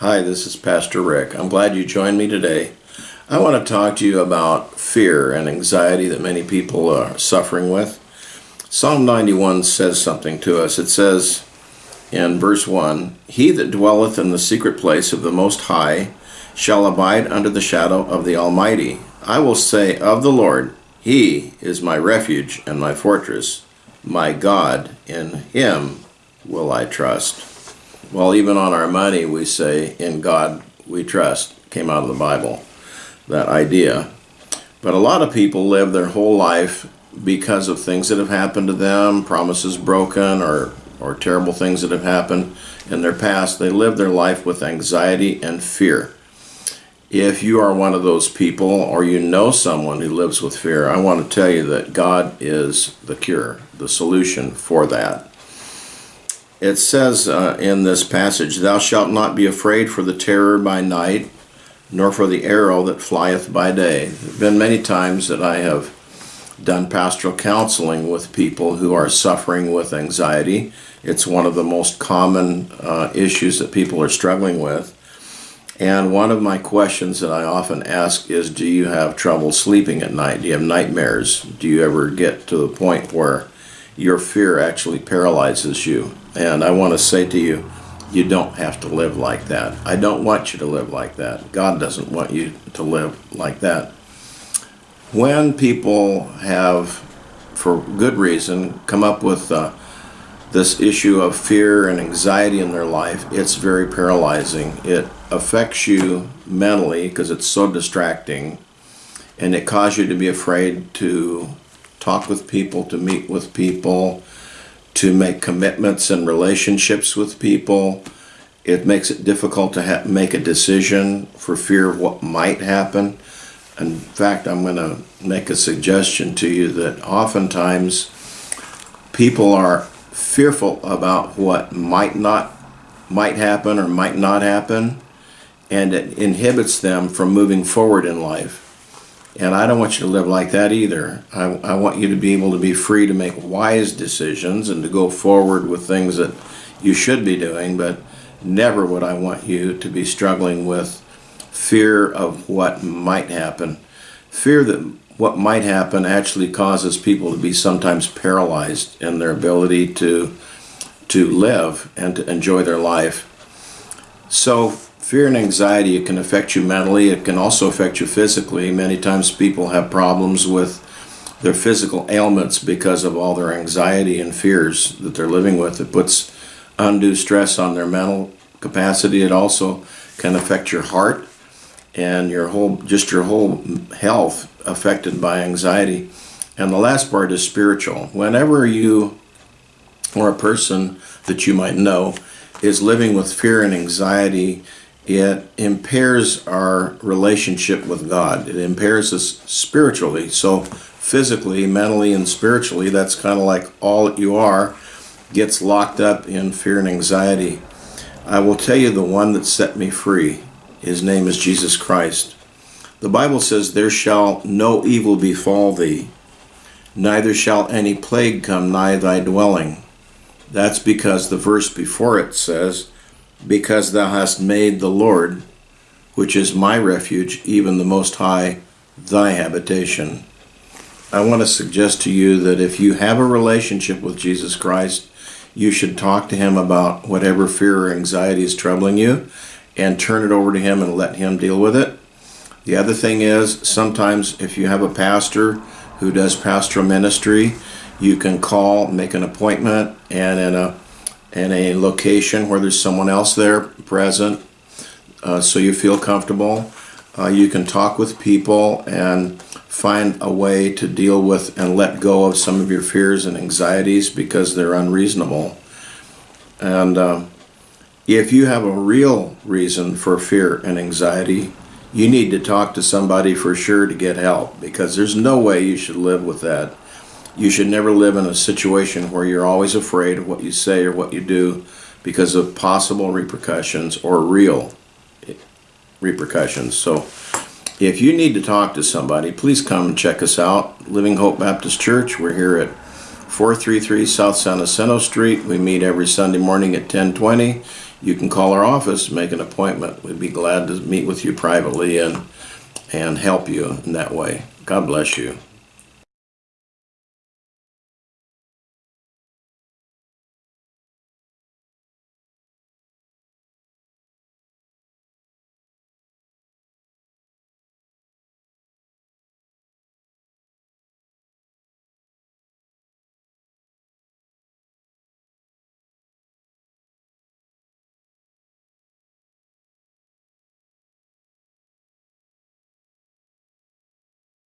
Hi, this is Pastor Rick. I'm glad you joined me today. I want to talk to you about fear and anxiety that many people are suffering with. Psalm 91 says something to us. It says in verse 1 He that dwelleth in the secret place of the Most High shall abide under the shadow of the Almighty. I will say of the Lord, He is my refuge and my fortress, my God, in Him will I trust. Well, even on our money, we say, In God we trust, came out of the Bible, that idea. But a lot of people live their whole life because of things that have happened to them, promises broken, or, or terrible things that have happened in their past. They live their life with anxiety and fear. If you are one of those people or you know someone who lives with fear, I want to tell you that God is the cure, the solution for that it says uh, in this passage, Thou shalt not be afraid for the terror by night, nor for the arrow that flieth by day. There have been many times that I have done pastoral counseling with people who are suffering with anxiety. It's one of the most common uh, issues that people are struggling with. And one of my questions that I often ask is Do you have trouble sleeping at night? Do you have nightmares? Do you ever get to the point where your fear actually paralyzes you? And I want to say to you, you don't have to live like that. I don't want you to live like that. God doesn't want you to live like that. When people have, for good reason, come up with uh, this issue of fear and anxiety in their life, it's very paralyzing. It affects you mentally because it's so distracting and it causes you to be afraid to talk with people, to meet with people, to make commitments and relationships with people. It makes it difficult to make a decision for fear of what might happen. In fact, I'm going to make a suggestion to you that oftentimes people are fearful about what might not might happen or might not happen and it inhibits them from moving forward in life and I don't want you to live like that either. I, I want you to be able to be free to make wise decisions and to go forward with things that you should be doing, but never would I want you to be struggling with fear of what might happen. Fear that what might happen actually causes people to be sometimes paralyzed in their ability to to live and to enjoy their life. So fear and anxiety it can affect you mentally it can also affect you physically. Many times people have problems with their physical ailments because of all their anxiety and fears that they're living with. It puts undue stress on their mental capacity. It also can affect your heart and your whole just your whole health affected by anxiety. And the last part is spiritual. Whenever you or a person that you might know is living with fear and anxiety it impairs our relationship with God. It impairs us spiritually. So, physically, mentally, and spiritually, that's kind of like all that you are gets locked up in fear and anxiety. I will tell you the one that set me free. His name is Jesus Christ. The Bible says, There shall no evil befall thee, neither shall any plague come nigh thy dwelling. That's because the verse before it says, because thou hast made the Lord, which is my refuge, even the Most High, thy habitation. I want to suggest to you that if you have a relationship with Jesus Christ, you should talk to him about whatever fear or anxiety is troubling you and turn it over to him and let him deal with it. The other thing is, sometimes if you have a pastor who does pastoral ministry, you can call, make an appointment, and in a in a location where there's someone else there present uh, so you feel comfortable. Uh, you can talk with people and find a way to deal with and let go of some of your fears and anxieties because they're unreasonable. And uh, if you have a real reason for fear and anxiety, you need to talk to somebody for sure to get help because there's no way you should live with that you should never live in a situation where you're always afraid of what you say or what you do because of possible repercussions or real repercussions. So if you need to talk to somebody, please come and check us out. Living Hope Baptist Church. We're here at 433 South San Jacinto Street. We meet every Sunday morning at 1020. you can call our office, make an appointment. We'd be glad to meet with you privately and and help you in that way. God bless you.